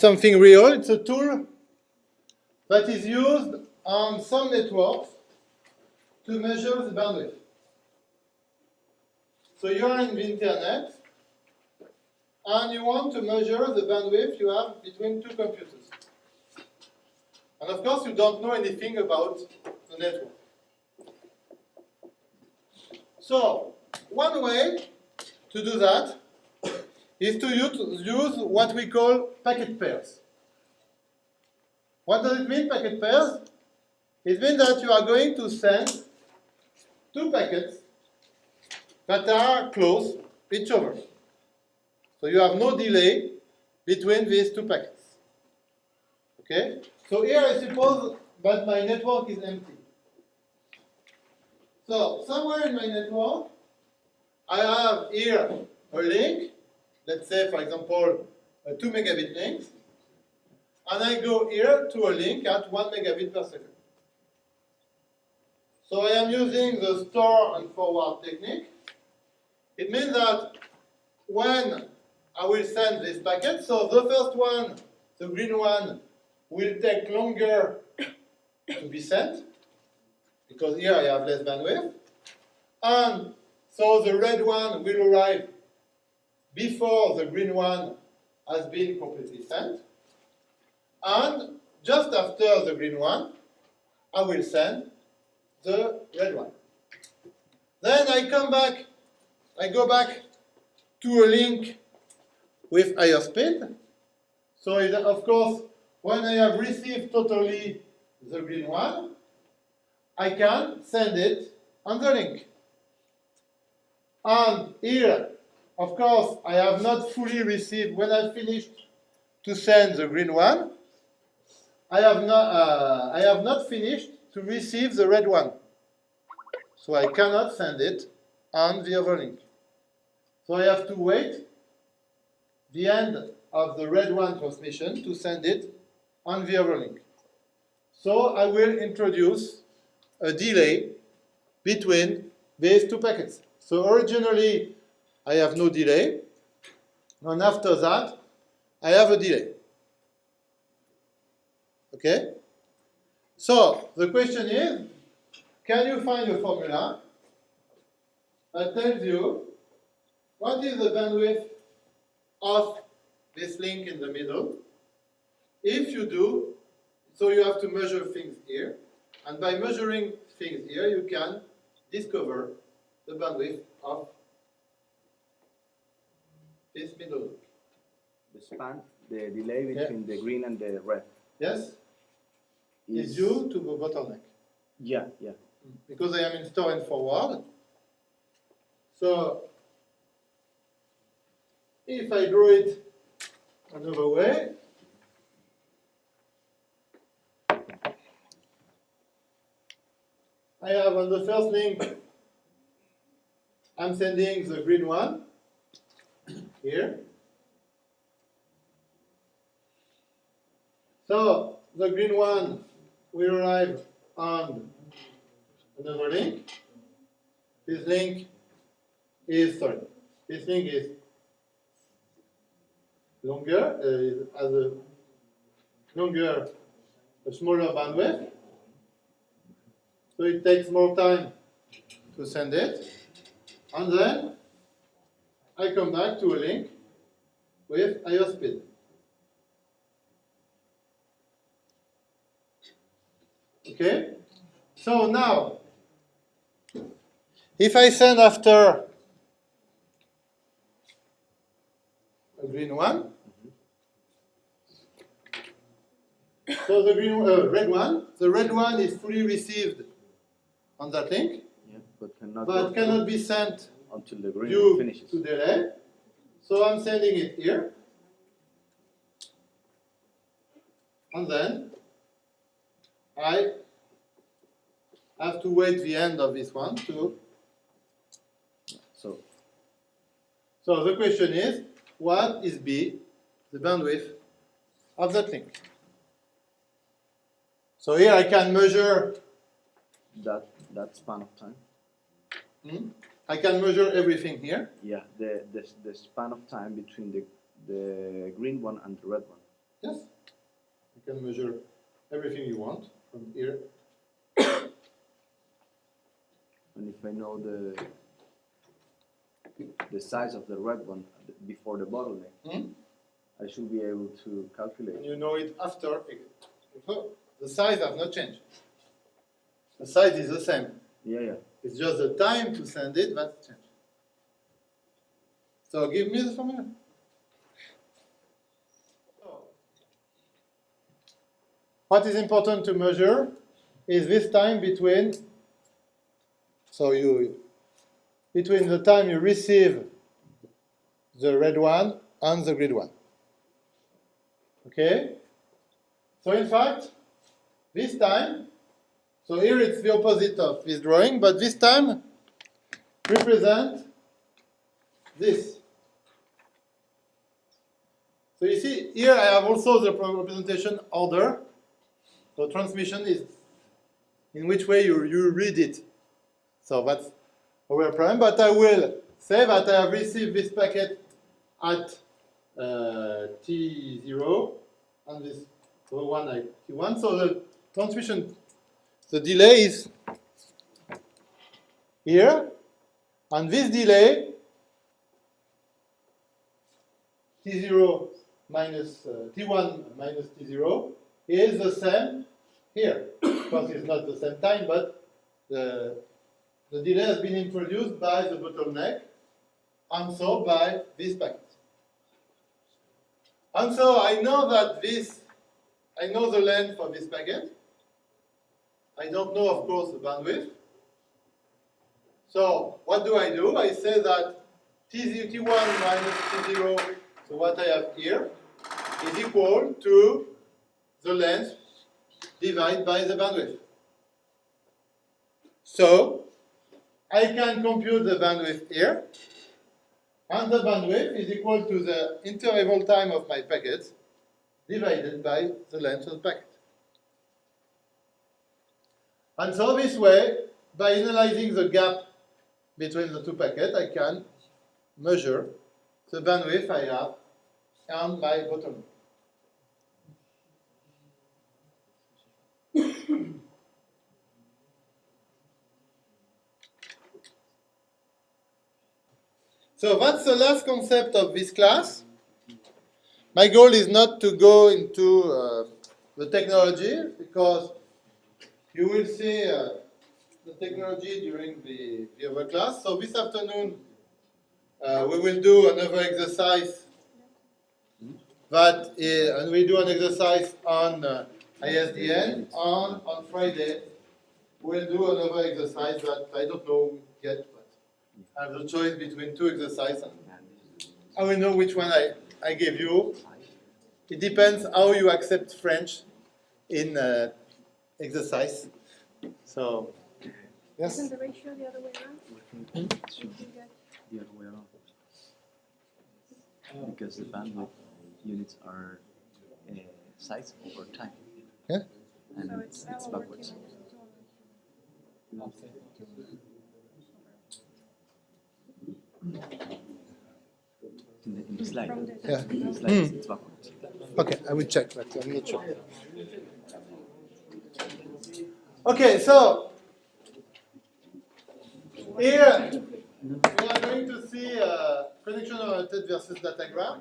something real. It's a tool that is used on some networks to measure the bandwidth. So you are in the internet and you want to measure the bandwidth you have between two computers. And of course you don't know anything about the network. So one way to do that is to use what we call packet pairs. What does it mean, packet pairs? It means that you are going to send two packets that are close each other. So you have no delay between these two packets. Okay? So here I suppose that my network is empty. So somewhere in my network, I have here a link, let's say for example a 2 megabit link, and I go here to a link at 1 megabit per second. So I am using the store and forward technique. It means that when I will send this packet, so the first one, the green one, will take longer to be sent, because here I have less bandwidth. And so the red one will arrive before the green one has been completely sent. And just after the green one, I will send the red one. Then I come back, I go back to a link with higher speed. So it, of course, when I have received totally the green one, I can send it on the link. And here, of course, I have not fully received, when I finished to send the green one, I have not, uh, I have not finished to receive the red one. So I cannot send it on the other link. So I have to wait the end of the red one transmission to send it on the other link. So I will introduce a delay between these two packets. So originally I have no delay, and after that I have a delay. Okay? So the question is, can you find a formula that tells you what is the bandwidth of this link in the middle? If you do, so you have to measure things here, and by measuring things here, you can discover the bandwidth of this middle. The span, the delay between yeah. the green and the red. Yes? Is, is due to the bottleneck. Yeah, yeah. Because I am in store and forward. So if I draw it another way, I have on the first link, I'm sending the green one here. So the green one will arrive on another link. This link is, sorry, this link is longer, uh, has a longer, a smaller bandwidth. So it takes more time to send it. And then I come back to a link with higher speed. Okay? So now, if I send after a green one, so the green, uh, red one, the red one is fully received on that link, yeah, but cannot, but cannot be sent until the green due finishes. to delay. So I'm sending it here, and then I have to wait the end of this one to. So. So the question is, what is B, the bandwidth of that link? So here I can measure that that span of time. Hmm? I can measure everything here. Yeah, the, the the span of time between the the green one and the red one. Yes. You can measure everything you want from here. And if I know the the size of the red one before the bottleneck, Hmm? I should be able to calculate. And you know it after. So the size has not changed. The size is the same. Yeah, yeah. It's just the time to send it that's changed. So give me the formula. What is important to measure is this time between, so you, between the time you receive the red one and the green one. Okay? So in fact, this time, so here it's the opposite of this drawing, but this time represent this. So you see, here I have also the representation order. So transmission is in which way you, you read it. So that's our problem, but I will say that I have received this packet at uh, T0 and this one at T1. So the transmission, the delay is here, and this delay T0 minus uh, T1 minus T0 is the same here. Of course, it's not the same time, but the, the delay has been introduced by the bottleneck and so by this packet. And so I know that this, I know the length of this packet. I don't know, of course, the bandwidth. So what do I do? I say that T0, T1 minus T0, so what I have here, is equal to the length divided by the bandwidth. So I can compute the bandwidth here, and the bandwidth is equal to the interval time of my packets divided by the length of the packet. And so this way, by analyzing the gap between the two packets, I can measure the bandwidth I have and my bottleneck. So that's the last concept of this class. My goal is not to go into uh, the technology because you will see uh, the technology during the, the other class. So this afternoon uh, we will do another exercise that is, and we do an exercise on uh, ISDN. On, on Friday we'll do another exercise that I don't know yet, but I have the choice between two exercises. I will know which one I, I gave you. It depends how you accept French in uh, exercise. So, yes? Isn't the ratio the other way around? It should the other way around. Because the bandwidth units are uh, size over time. Yeah. And So it's, it's L it's over T backwards. minus two. In the, in the slide. Yeah. In the slide, it's, it's backwards. Okay, I will check, but I'm not sure. Okay, so here we are going to see uh, connection-oriented versus datagram.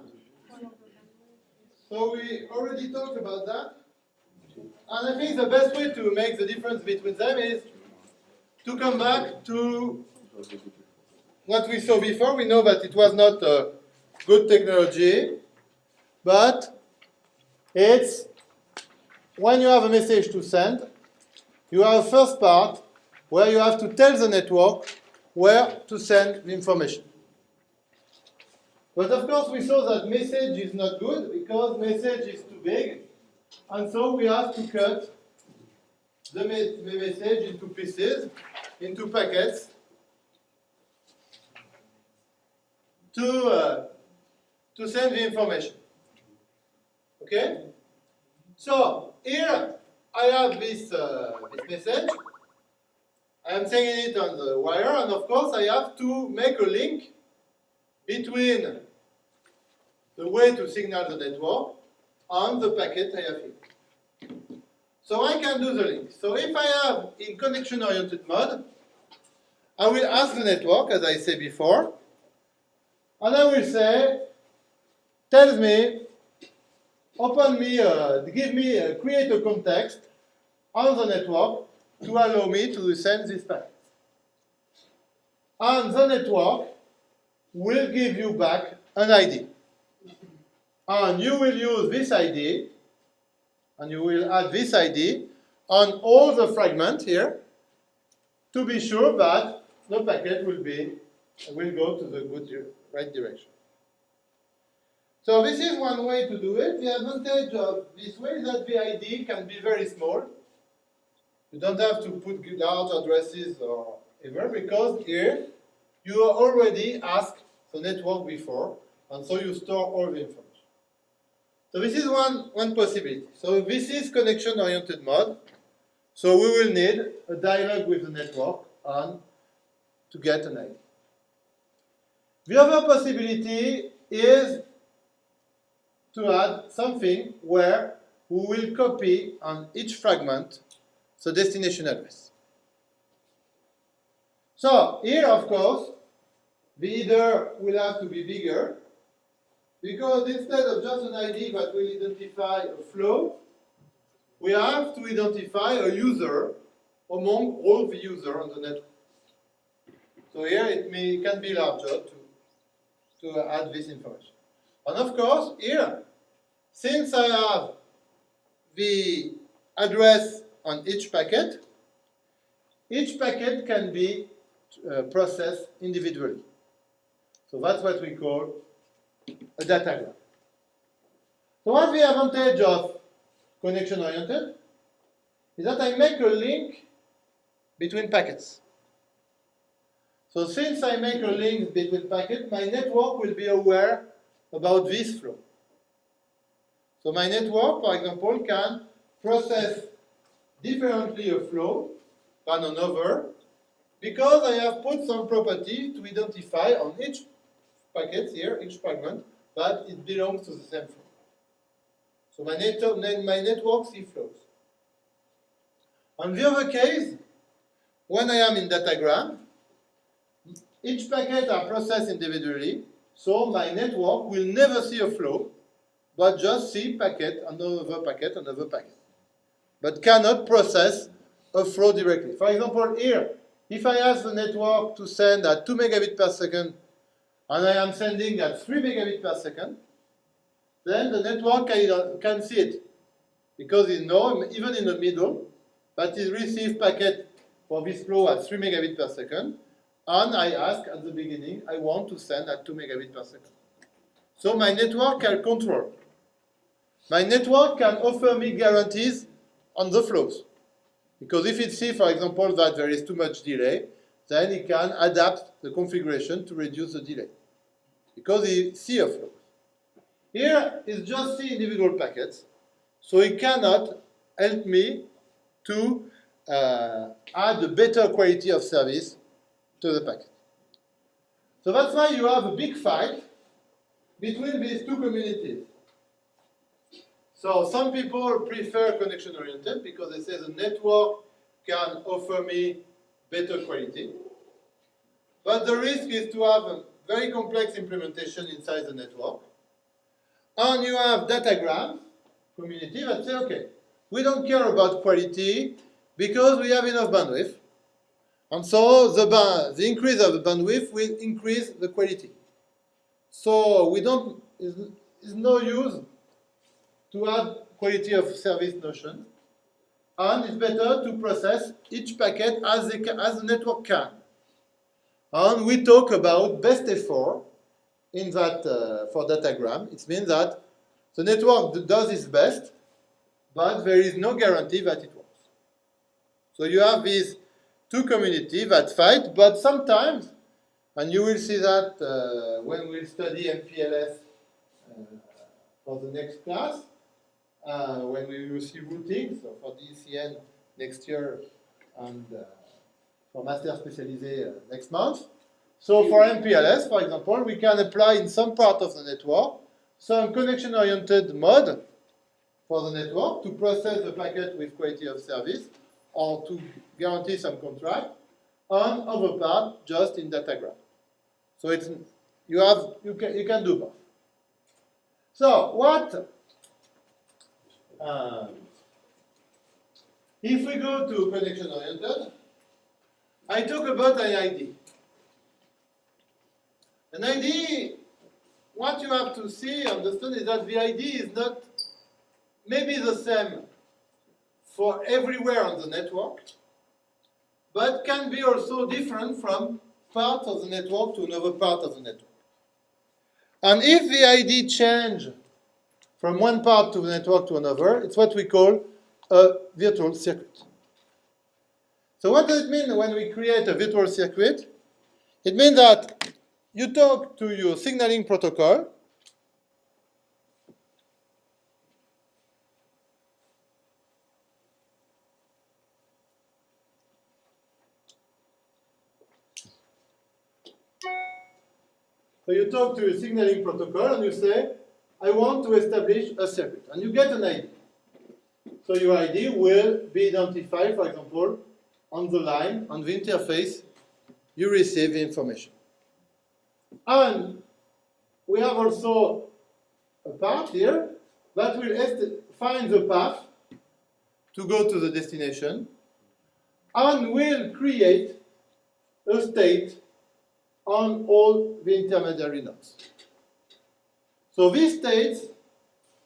So we already talked about that. And I think the best way to make the difference between them is to come back to what we saw before. We know that it was not a good technology, but it's when you have a message to send, you have a first part where you have to tell the network where to send the information. But of course, we saw that message is not good because message is too big, and so we have to cut the, me- the message into pieces, into packets, to uh, to send the information. Okay? So here I have this, uh, this message. I am sending it on the wire, and of course I have to make a link between the way to signal the network and the packet I have here. So I can do the link. So if I have in connection-oriented mode, I will ask the network, as I said before, and I will say, tell me, open me, uh, give me, uh, create a context on the network to allow me to send this packet. And the network will give you back an ID. And you will use this ID, and you will add this ID on all the fragments here to be sure that the packet will be will go to the good right direction. So this is one way to do it. The advantage of this way is that the ID can be very small. You don't have to put large addresses or ever because here you already asked the network before, and so you store all the information. So this is one, one possibility. So this is connection-oriented mode. So we will need a dialogue with the network on to get an ID. The other possibility is to add something where we will copy on each fragment the destination address. So here, of course, the header will have to be bigger because instead of just an ID that will identify a flow, we have to identify a user among all the users on the network. So here it may, can be larger to, to add this information. And of course, here, since I have the address on each packet, each packet can be uh, processed individually. So that's what we call a datagram. So what's the advantage of connection oriented? Is that I make a link between packets. So since I make a link between packets, my network will be aware about this flow. So my network, for example, can process differently a flow than another because I have put some property to identify on each packet here, each fragment, that it belongs to the same flow. So my, net my network sees flows. On the other case, when I am in datagram, each packet are processed individually, so my network will never see a flow, but just see packet, another packet, another packet. But cannot process a flow directly. For example, here, if I ask the network to send at 2 megabit per second, and I am sending at 3 megabit per second, then the network can, see it. Because it knows, even in the middle, that it receives packet for this flow at 3 megabit per second, and I ask at the beginning, I want to send at 2 megabit per second. So my network can control. My network can offer me guarantees on the flows. Because if it sees, for example, that there is too much delay, then it can adapt the configuration to reduce the delay. Because it sees a flow. Here is just see individual packets, so it cannot help me to uh, add a better quality of service to the packet. So that's why you have a big fight between these two communities. So some people prefer connection oriented because they say the network can offer me better quality. But the risk is to have a very complex implementation inside the network. And you have datagram community that say, okay, we don't care about quality because we have enough bandwidth. And so the, the increase of the bandwidth will increase the quality. So we don't, it's no use to add quality of service notion. And it's better to process each packet as, can, as the network can. And we talk about best effort in that uh, for datagram. It means that the network does its best, but there is no guarantee that it works. So you have these two communities that fight, but sometimes, and you will see that uh, when we study MPLS uh, for the next class, uh, when we will see routing, so for DCN next year and uh, for Master Spécialisé uh, next month. So for MPLS, for example, we can apply in some part of the network some connection-oriented mode for the network to process the packet with quality of service or to guarantee some contract, and other part just in datagram. So it's you have you can you can do both. So what? Uh, if we go to connection oriented, I talk about an ID. An ID, what you have to see, understand, is that the ID is not maybe the same for everywhere on the network, but can be also different from part of the network to another part of the network. And if the ID change from one part of the network to another, it's what we call a virtual circuit. So what does it mean when we create a virtual circuit? It means that you talk to your signaling protocol, So you talk to your signaling protocol and you say, I want to establish a circuit. And you get an ID. So your ID will be identified, for example, on the line, on the interface, you receive information. And we have also a path here that will find the path to go to the destination and will create a state on all the intermediary nodes. So these states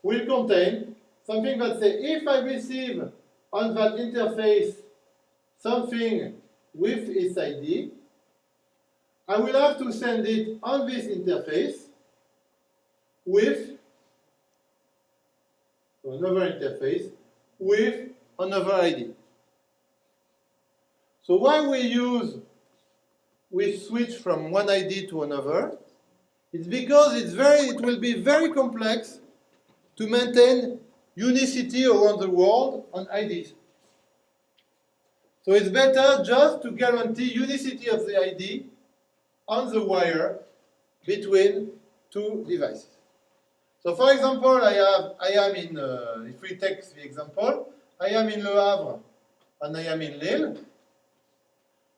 will contain something that say if I receive on that interface something with its ID, I will have to send it on this interface with another interface with another ID. So why we use we switch from one ID to another, it's because it's very, it will be very complex to maintain unicity around the world on IDs. So it's better just to guarantee unicity of the ID on the wire between two devices. So for example, I have, I am in, uh, if we take the example, I am in Le Havre and I am in Lille.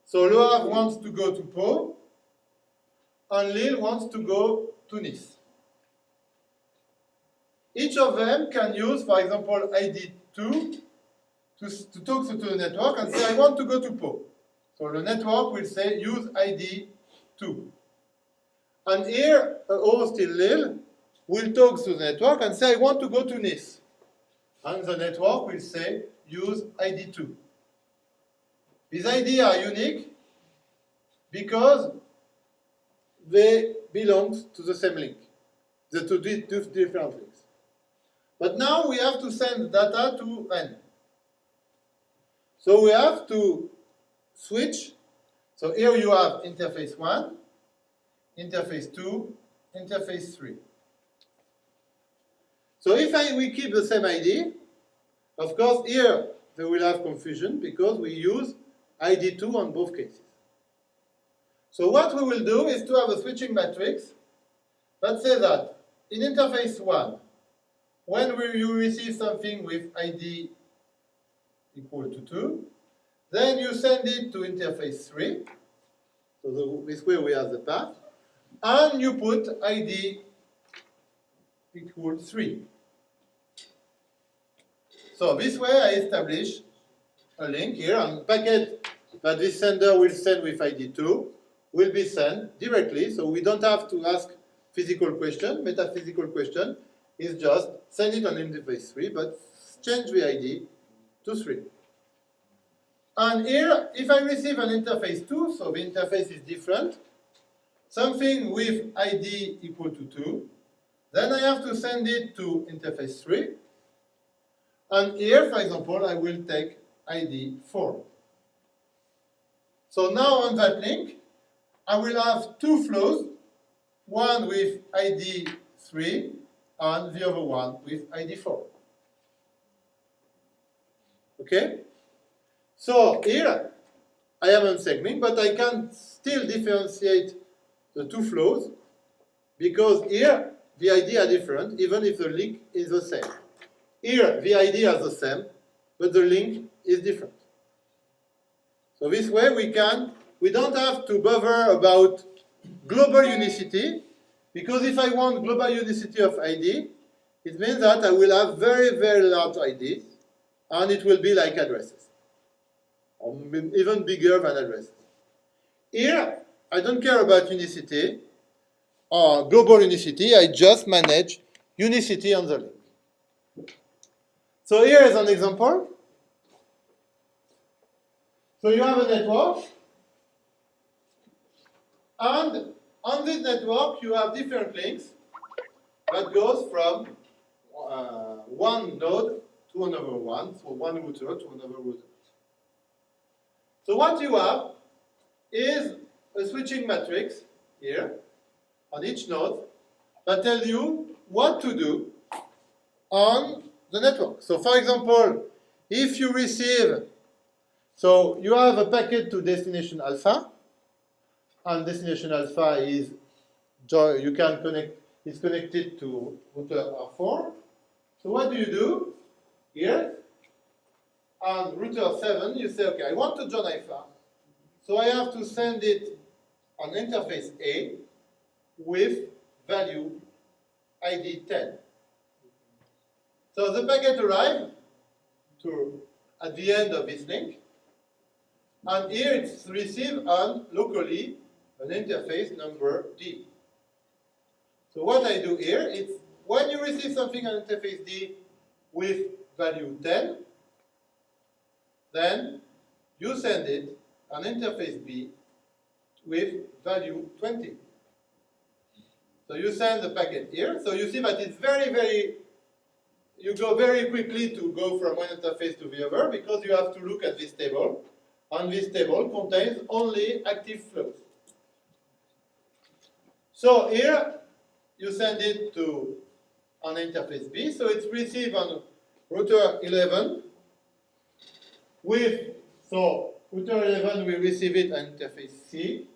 So Le Havre wants to go to Pau, and Lille wants to go to Nice. Each of them can use, for example, ID2 to, to talk to the network and say, I want to go to Pau. So the network will say, use ID2. And here, a host in Lille will talk to the network and say, I want to go to Nice. And the network will say, use ID2. These IDs are unique because they belong to the same link, the two, di- different links. But now we have to send data to N. So we have to switch. So here you have interface 1, interface 2, interface 3. So if I, we keep the same ID, of course here they will have confusion because we use ID2 on both cases. So what we will do is to have a switching matrix that says that in interface 1, when we, you receive something with ID equal to 2, then you send it to interface 3, so the, this way we have the path, and you put ID equal 3. So this way I establish a link here, and packet that this sender will send with ID2 will be sent directly, so we don't have to ask physical question, metaphysical question, is just send it on interface 3, but change the ID to 3. And here, if I receive an interface 2, so the interface is different, something with ID equal to 2, then I have to send it to interface 3, and here, for example, I will take ID 4. So now on that link, I will have two flows, one with ID 3 and the other one with ID 4. Okay? So here, I am on segment, but I can still differentiate the two flows because here, the ID are different, even if the link is the same. Here, the ID are the same, but the link is different. So this way we can, we don't have to bother about global unicity, because if I want global unicity of ID, it means that I will have very, very large IDs, and it will be like addresses, or even bigger than addresses. Here, I don't care about unicity, or global unicity, I just manage unicity on the link. So here is an example. So you have a network, and on this network you have different links that goes from uh, one node to another one, so one router to another router. So what you have is a switching matrix here on each node that tells you what to do on the network. So for example, if you receive, so you have a packet to destination alpha, and destination alpha is, you can connect, is connected to router R4. So what do you do here? On router 7, you say, okay, I want to join alpha, so I have to send it on interface A with value ID 10. So the packet arrives to at the end of this link, and here it's received and locally an interface number D. So what I do here is when you receive something on interface D with value 10, then you send it on interface B with value 20. So you send the packet here. So you see that it's very, very, you go very quickly to go from one interface to the other because you have to look at this table. And this table contains only active flows. So here you send it to an interface B. So it's received on router 11 with, so router 11 will receive it on interface C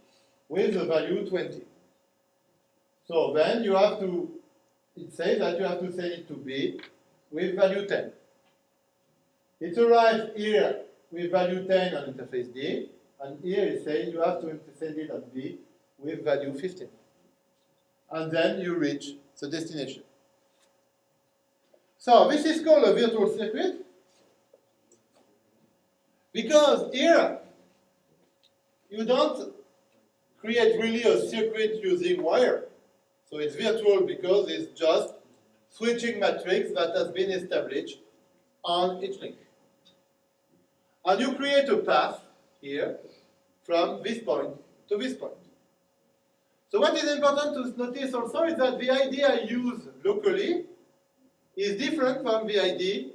with the value 20. So then you have to, it says that you have to send it to B with value 10. It arrives here with value 10 on interface D, and here it says you have to send it at B with value 15. And then you reach the destination. So this is called a virtual circuit because here you don't create really a circuit using wire. So it's virtual because it's just switching matrix that has been established on each link. And you create a path here from this point to this point. So what is important to notice also is that the ID I use locally is different from the ID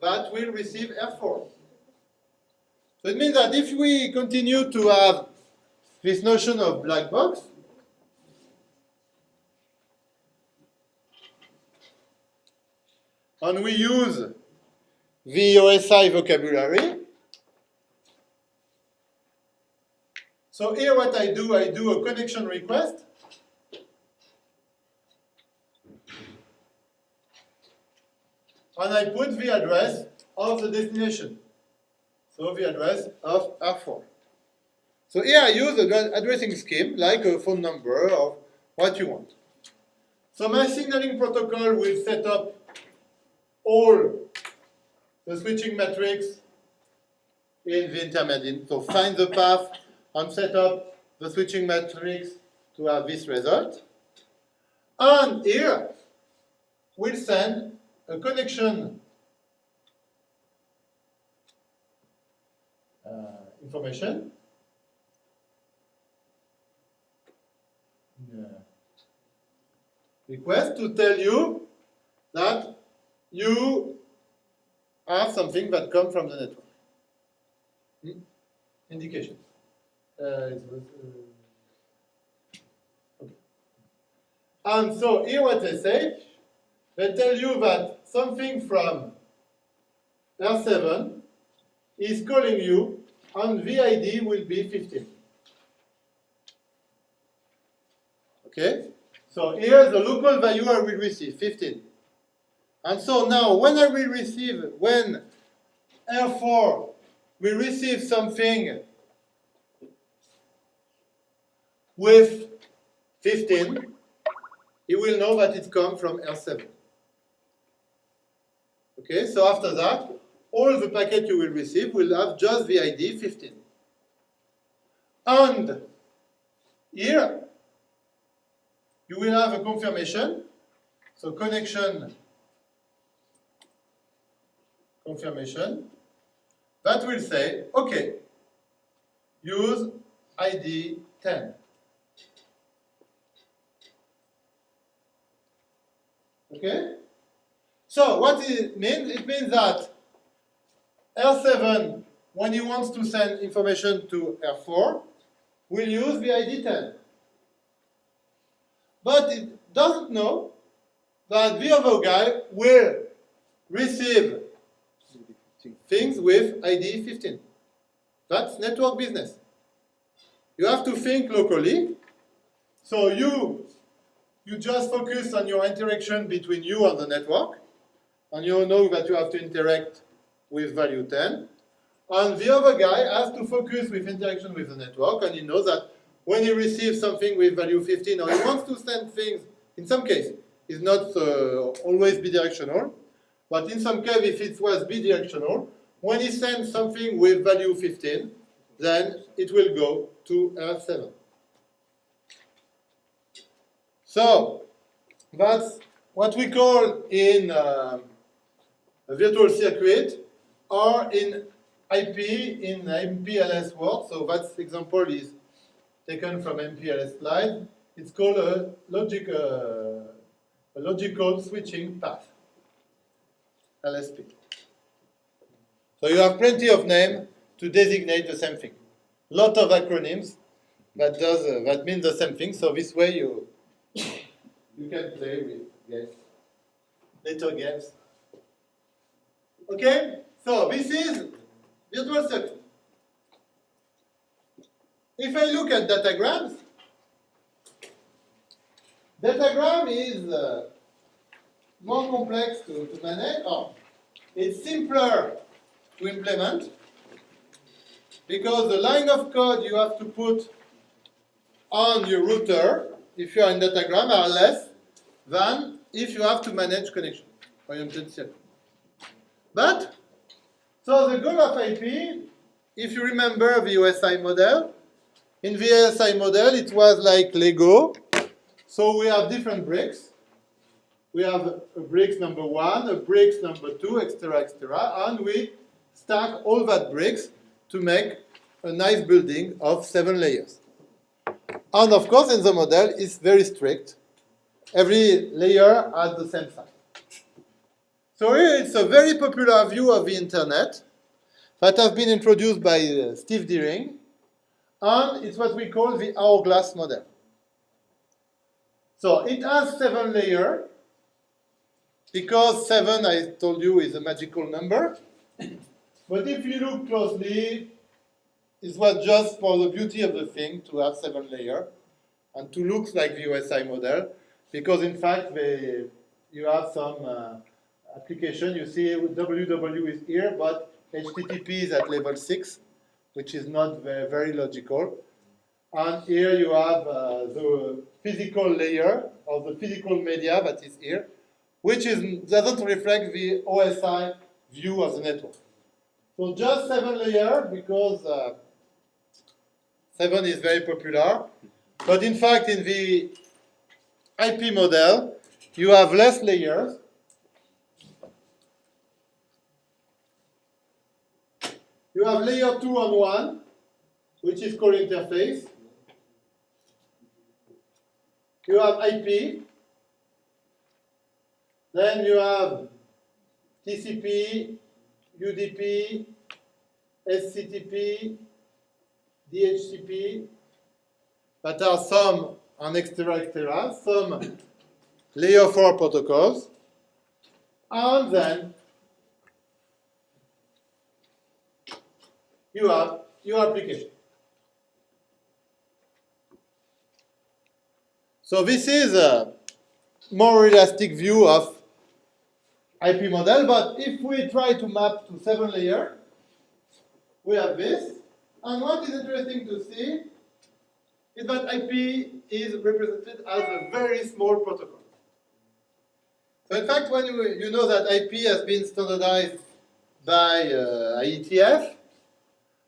that will receive R4. So it means that if we continue to have this notion of black box, and we use the OSI vocabulary, so here what I do, I do a connection request, and I put the address of the destination. So the address of R4. So here I use an addressing scheme like a phone number or what you want. So my signaling protocol will set up all the switching matrix in the intermediate. So find the path and set up the switching matrix to have this result. And here we'll send a connection uh, information. Yeah. Request to tell you that you have something that comes from the network. Hmm? Indication. Uh, it was, uh, okay. And so here what they say, they tell you that something from R7 is calling you and VID will be 15. Okay? So here's the local value I will receive, 15. And so now, when I will receive, when R4 will receive something with 15, he will know that it comes from R7. Okay, so after that, all the packet you will receive will have just the ID 15. And here, you will have a confirmation. So connection confirmation that will say, okay, use ID 10. Okay? So what it means? It means that L7, when he wants to send information to R4, will use the ID 10. But it doesn't know that the other guy will receive things with ID 15. That's network business. You have to think locally. So you, you just focus on your interaction between you and the network. And you know that you have to interact with value 10. And the other guy has to focus with interaction with the network. And he knows that when he receives something with value 15, or he wants to send things, in some case, it's not uh, always bidirectional. But in some case, if it was bidirectional, when he sends something with value 15, then it will go to R7. So, that's what we call in uh, a virtual circuit or in IP, in MPLS world. So that example is taken from MPLS slide. It's called a, logic, uh, a logical switching path, LSP. So you have plenty of names to designate the same thing. Lot of acronyms that does uh, that mean the same thing. So this way you you can play with games, little games. Okay, so this is virtual circuit. If I look at datagrams, datagram is uh, more complex to, to manage. Oh, it's simpler to implement because the line of code you have to put on your router, if you are in datagram, are less than if you have to manage connection oriented circuit. But, so the goal of IP, if you remember the OSI model, in the OSI model it was like Lego. So we have different bricks. We have a bricks number one, a bricks number two, etc., etc., and we stack all that bricks to make a nice building of seven layers. And of course, in the model, it's very strict. Every layer has the same size. So here it's a very popular view of the internet that has been introduced by uh, Steve Deering, and it's what we call the hourglass model. So it has seven layers, because seven, I told you, is a magical number. But if you look closely, it was just for the beauty of the thing to have seven layers and to look like the OSI model, because in fact they, you have some uh, application. You see www is here, but HTTP is at level six, which is not very, very logical. And here you have uh, the physical layer of the physical media that is here, which is, doesn't reflect the OSI view of the network. So just seven layer because uh, seven is very popular. But in fact, in the IP model, you have less layers. You have layer two on one, which is called interface. You have IP. Then you have TCP, UDP, SCTP, DHCP, that are some on extra extra, some layer 4 protocols, and then you have your application. So this is a more realistic view of IP model, but if we try to map to seven layer, we have this. And what is interesting to see is that IP is represented as a very small protocol. So in fact, when you, you know that IP has been standardized by uh, IETF,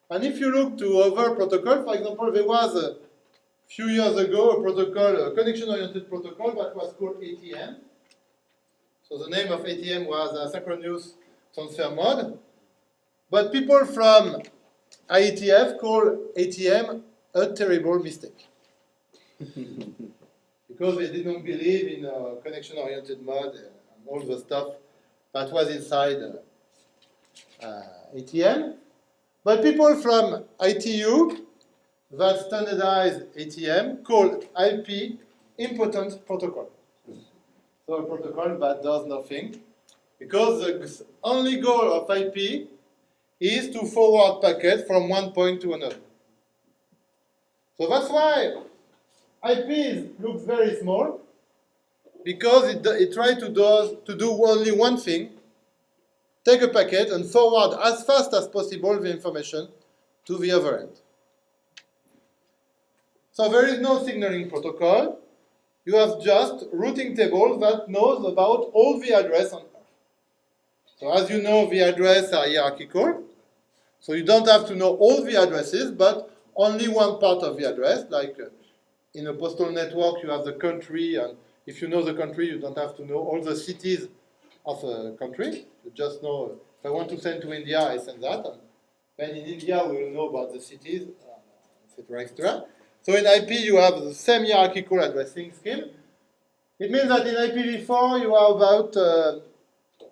and if you look to other protocols, for example, there was a few years ago a protocol, a connection-oriented protocol that was called ATM. So the name of ATM was Asynchronous Transfer Mode. But people from IETF called ATM a terrible mistake. because they didn't believe in uh, connection-oriented mode and all the stuff that was inside uh, uh, ATM. But people from ITU that standardized ATM called IP impotent protocol. So a protocol that does nothing because the only goal of IP is to forward packets from one point to another. So that's why IP is, looks very small because it, it tries to do, to do only one thing, take a packet and forward as fast as possible the information to the other end. So there is no signaling protocol. You have just routing table that knows about all the address on. So as you know, the address are hierarchical. So you don't have to know all the addresses, but only one part of the address. Like uh, in a postal network, you have the country, and if you know the country, you don't have to know all the cities of a country. You just know, if I want to send to India, I send that. And then in India, we will know about the cities, etc., etc. So in IP, you have the same hierarchical addressing scheme. It means that in IPv4, you have about, uh,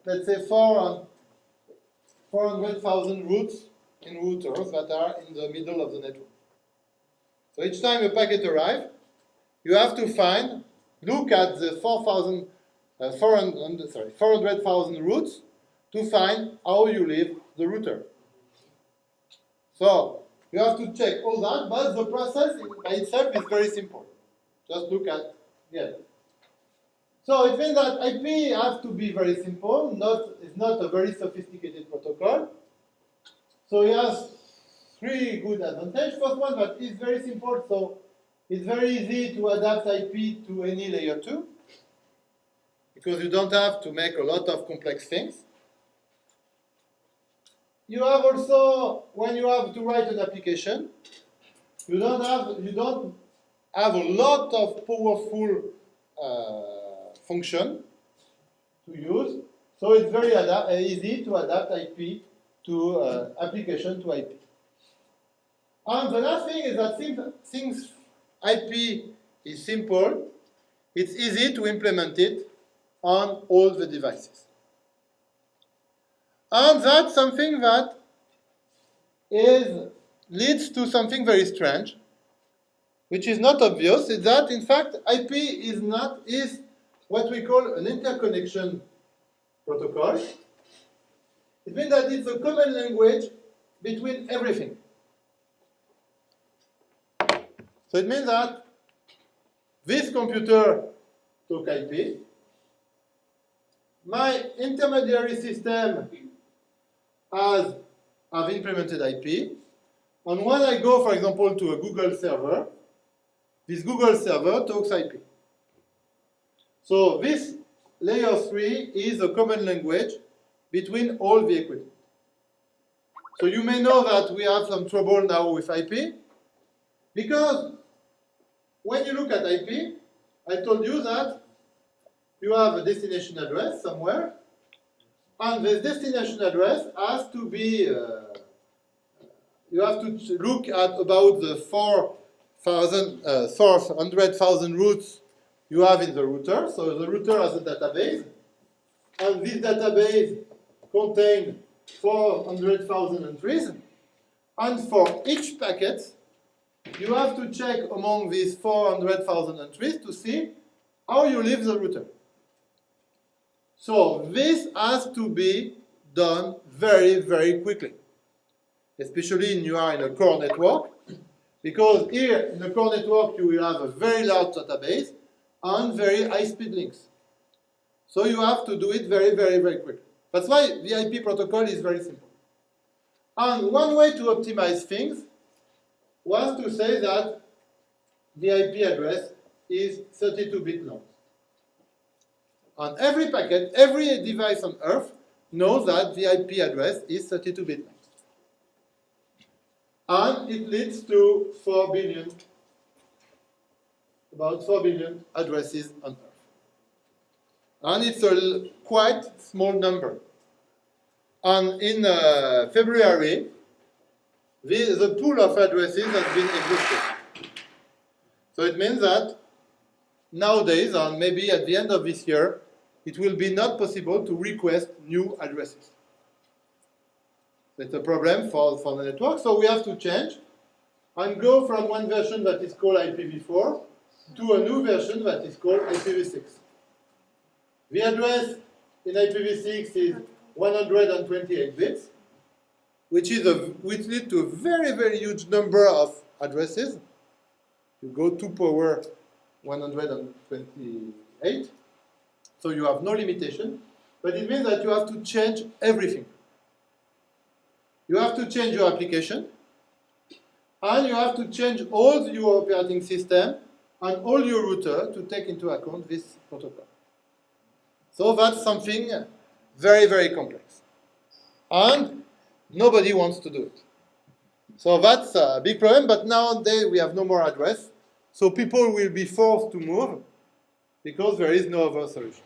let's say, 400,000 routes in routers that are in the middle of the network. So each time a packet arrives, you have to find, look at the 4,000, uh, 400, sorry, 400,000 routes to find how you leave the router. So you have to check all that, but the process by itself is very simple. Just look at yeah. So it means that IP has to be very simple, not it's not a very sophisticated protocol. So it has three good advantages. First one it's very simple, so it's very easy to adapt IP to any layer 2 because you don't have to make a lot of complex things. You have also, when you have to write an application, you don't have, you don't have a lot of powerful uh, function to use, so it's very uh, easy to adapt IP to uh, application to IP. And the last thing is that since, IP is simple, it's easy to implement it on all the devices. And that's something that is, leads to something very strange, which is not obvious, is that in fact IP is not is what we call an interconnection protocol. It means that it's a common language between everything. So it means that this computer took IP, my intermediary system has have implemented IP. And when I go, for example, to a Google server, this Google server talks IP. So this layer 3 is a common language between all the equipment. So you may know that we have some trouble now with IP, because when you look at IP, I told you that you have a destination address somewhere, and this destination address has to be, uh, you have to look at about the 4,000, uh, 400,000 routes you have in the router. So the router has a database, and this database contains 400,000 entries. And for each packet, you have to check among these 400,000 entries to see how you leave the router. So this has to be done very, very quickly, especially when you are in a core network, because here in the core network you will have a very large database and very high-speed links. So you have to do it very, very, very quickly. That's why VIP protocol is very simple. And one way to optimize things was to say that the IP address is 32-bit long. On every packet, every device on Earth knows that the IP address is 32-bit long. And it leads to 4 billion, about 4 billion addresses on Earth. And it's a quite small number. And in uh, February, the, the pool of addresses has been exhausted. So it means that nowadays, and maybe at the end of this year, it will be not possible to request new addresses. That's a problem for, for the network, so we have to change and go from one version that is called IPv4 to a new version that is called IPv6. The address in IPv6 is 128 bits, which is a which leads to a very very huge number of addresses. You go to power 128, so you have no limitation, but it means that you have to change everything. You have to change your application, and you have to change all your operating system and all your router to take into account this protocol. So that's something very, very complex. And nobody wants to do it. So that's a big problem, but nowadays we have no more address. So people will be forced to move because there is no other solution.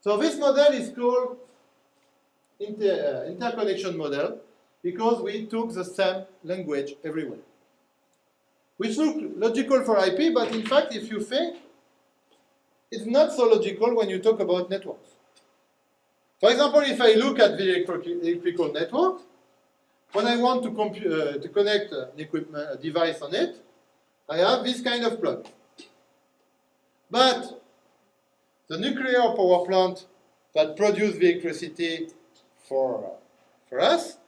So this model is called inter, uh, interconnection model because we took the same language everywhere. Which look logical for IP, but in fact, if you think, it's not so logical when you talk about networks. For example, if I look at the electrical network, when I want to, uh, to connect an equipment, a device on it, I have this kind of plug. But the nuclear power plant that produces the electricity for, uh, for us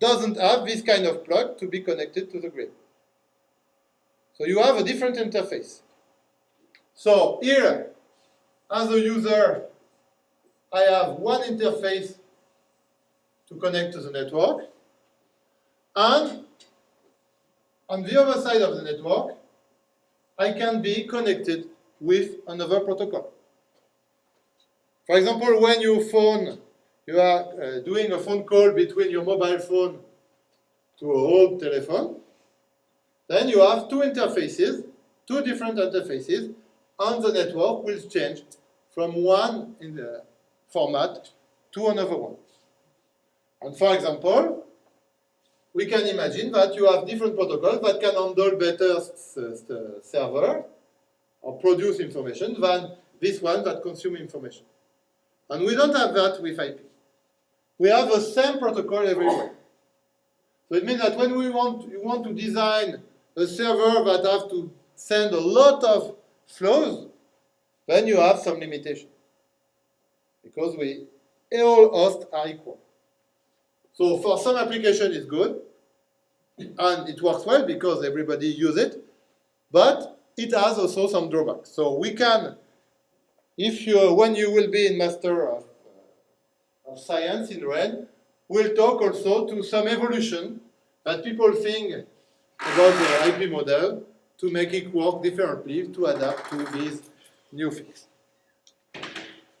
doesn't have this kind of plug to be connected to the grid. So you have a different interface. So here, as a user, I have one interface to connect to the network, and on the other side of the network, I can be connected with another protocol. For example, when you phone, you are uh, doing a phone call between your mobile phone to a old telephone, then you have two interfaces, two different interfaces, and the network will change from one in the format to another one. And for example, we can imagine that you have different protocols that can handle better s- uh, server or produce information than this one that consume information. And we don't have that with IP. We have the same protocol everywhere. So it means that when we want, you want to design a server that have to send a lot of flows, then you have some limitation. Because we, all hosts are equal. So for some application it's good, and it works well because everybody use it, but it has also some drawbacks. So we can, if you, when you will be in Master of, uh, of Science in REN, we'll talk also to some evolution that people think about the IP model to make it work differently to adapt to these new things.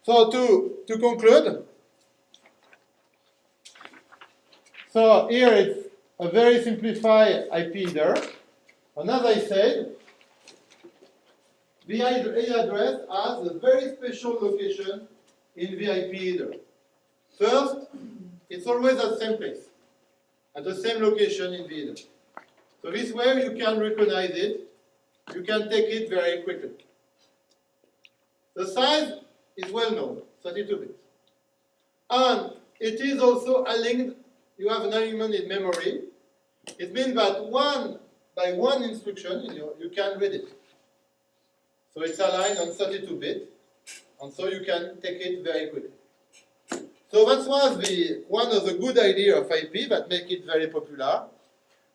So to, to conclude, so here it's a very simplified IP header. And as I said, the ad- address has a very special location in the IP header. First, it's always at the same place, at the same location in the header. So this way you can recognize it, you can take it very quickly. The size is well known, 32 bits. And it is also a linked, you have an element in memory. It means that one, by one instruction, you, you can read it. So it's aligned on 32 bit, and so you can take it very quickly. So that was the, one of the good idea of IP that make it very popular,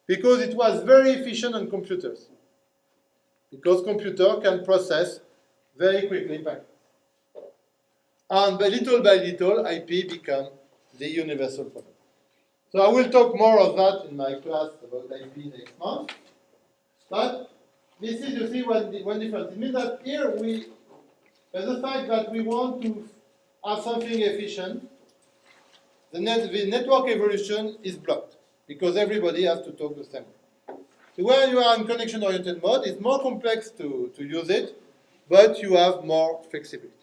because it was very efficient on computers. Because computer can process very quickly packets. and by little by little, IP become the universal protocol. So I will talk more of that in my class about IP next month. But this is, you see, one, one difference. It means that here we, there's the fact that we want to have something efficient. The, net, the network evolution is blocked because everybody has to talk the same. So when you are in connection-oriented mode, it's more complex to, to use it, but you have more flexibility.